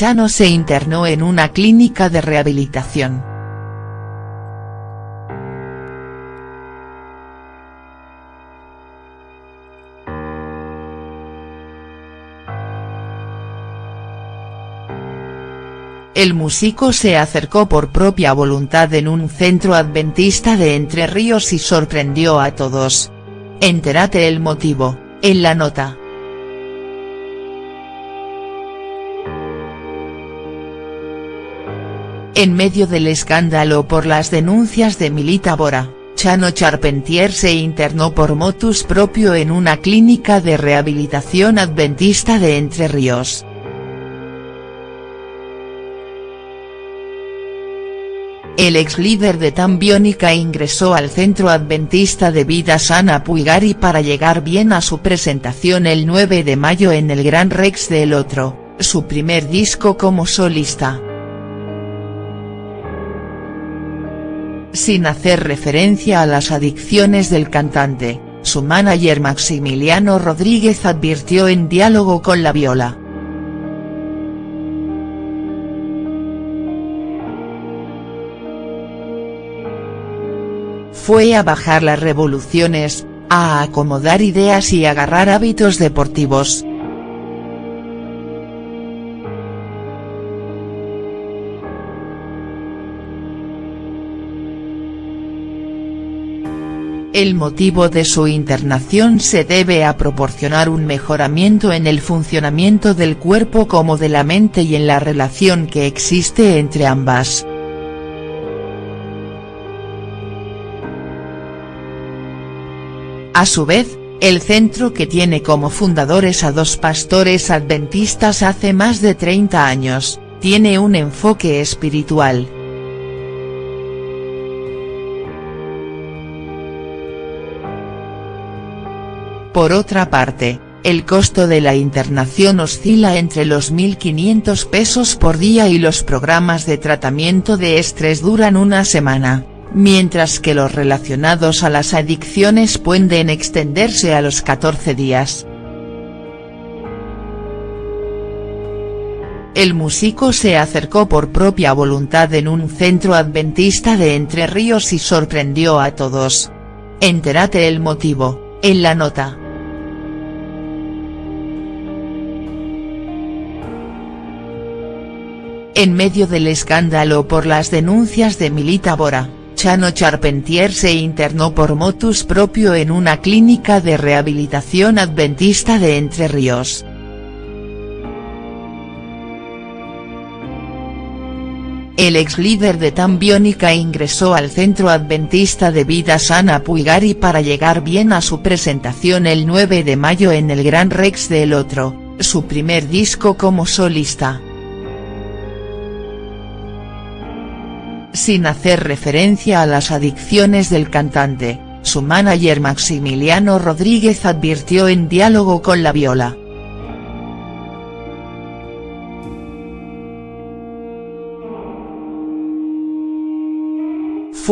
Chano se internó en una clínica de rehabilitación. El músico se acercó por propia voluntad en un centro adventista de Entre Ríos y sorprendió a todos. Entérate el motivo, en la nota. En medio del escándalo por las denuncias de Milita Bora, Chano Charpentier se internó por motus propio en una clínica de rehabilitación adventista de Entre Ríos. El ex líder de Tambiónica ingresó al Centro Adventista de Vida Sana Puigari para llegar bien a su presentación el 9 de mayo en el Gran Rex de El Otro, su primer disco como solista. Sin hacer referencia a las adicciones del cantante, su manager Maximiliano Rodríguez advirtió en diálogo con La Viola. fue a bajar las revoluciones, a acomodar ideas y agarrar hábitos deportivos. El motivo de su internación se debe a proporcionar un mejoramiento en el funcionamiento del cuerpo como de la mente y en la relación que existe entre ambas. A su vez, el centro que tiene como fundadores a dos pastores adventistas hace más de 30 años, tiene un enfoque espiritual. Por otra parte, el costo de la internación oscila entre los 1.500 pesos por día y los programas de tratamiento de estrés duran una semana mientras que los relacionados a las adicciones pueden extenderse a los 14 días. El músico se acercó por propia voluntad en un centro adventista de Entre Ríos y sorprendió a todos. Entérate el motivo, en la nota. En medio del escándalo por las denuncias de Milita Bora Chano Charpentier se internó por motus propio en una clínica de rehabilitación adventista de Entre Ríos. El ex líder de Tambiónica ingresó al Centro Adventista de Vida Sana Puigari para llegar bien a su presentación el 9 de mayo en el Gran Rex de El Otro, su primer disco como solista. Sin hacer referencia a las adicciones del cantante, su manager Maximiliano Rodríguez advirtió en diálogo con La Viola.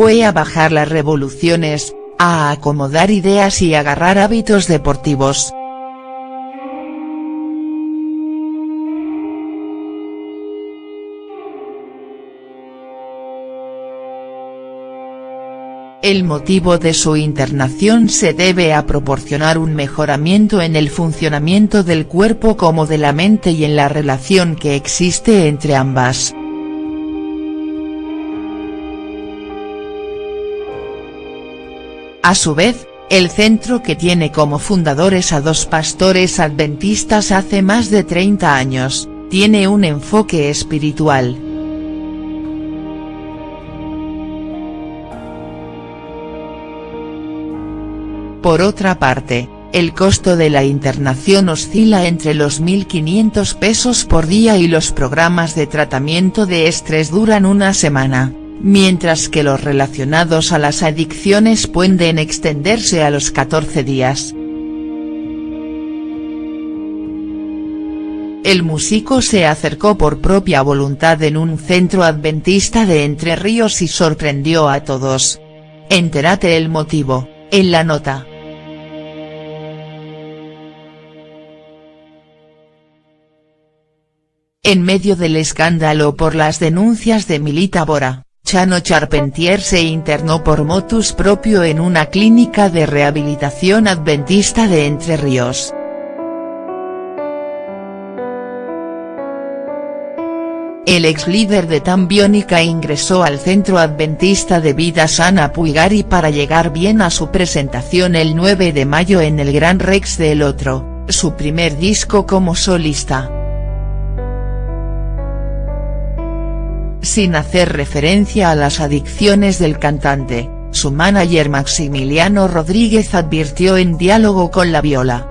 Fue a bajar las revoluciones, a acomodar ideas y agarrar hábitos deportivos, El motivo de su internación se debe a proporcionar un mejoramiento en el funcionamiento del cuerpo como de la mente y en la relación que existe entre ambas. A su vez, el centro que tiene como fundadores a dos pastores adventistas hace más de 30 años, tiene un enfoque espiritual. Por otra parte, el costo de la internación oscila entre los 1.500 pesos por día y los programas de tratamiento de estrés duran una semana, mientras que los relacionados a las adicciones pueden extenderse a los 14 días. El músico se acercó por propia voluntad en un centro adventista de Entre Ríos y sorprendió a todos. Entérate el motivo, en la nota. En medio del escándalo por las denuncias de Milita Bora, Chano Charpentier se internó por motus propio en una clínica de rehabilitación adventista de Entre Ríos. El ex líder de Tambiónica ingresó al Centro Adventista de Vida Sana Puigari para llegar bien a su presentación el 9 de mayo en el Gran Rex de El Otro, su primer disco como solista. Sin hacer referencia a las adicciones del cantante, su manager Maximiliano Rodríguez advirtió en diálogo con La Viola.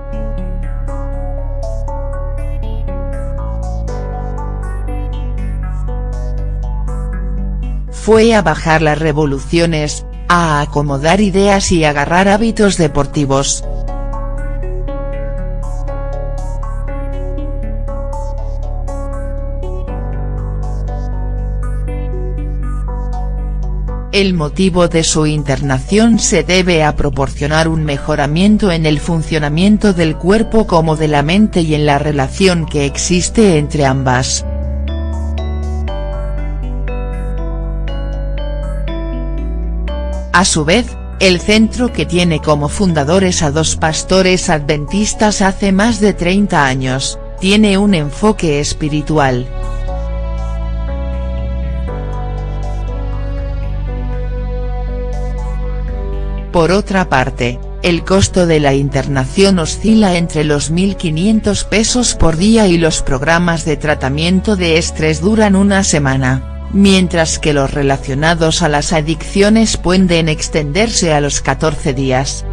Fue a bajar las revoluciones, a acomodar ideas y agarrar hábitos deportivos. El motivo de su internación se debe a proporcionar un mejoramiento en el funcionamiento del cuerpo como de la mente y en la relación que existe entre ambas. A su vez, el centro que tiene como fundadores a dos pastores adventistas hace más de 30 años, tiene un enfoque espiritual. Por otra parte, el costo de la internación oscila entre los 1.500 pesos por día y los programas de tratamiento de estrés duran una semana, mientras que los relacionados a las adicciones pueden extenderse a los 14 días.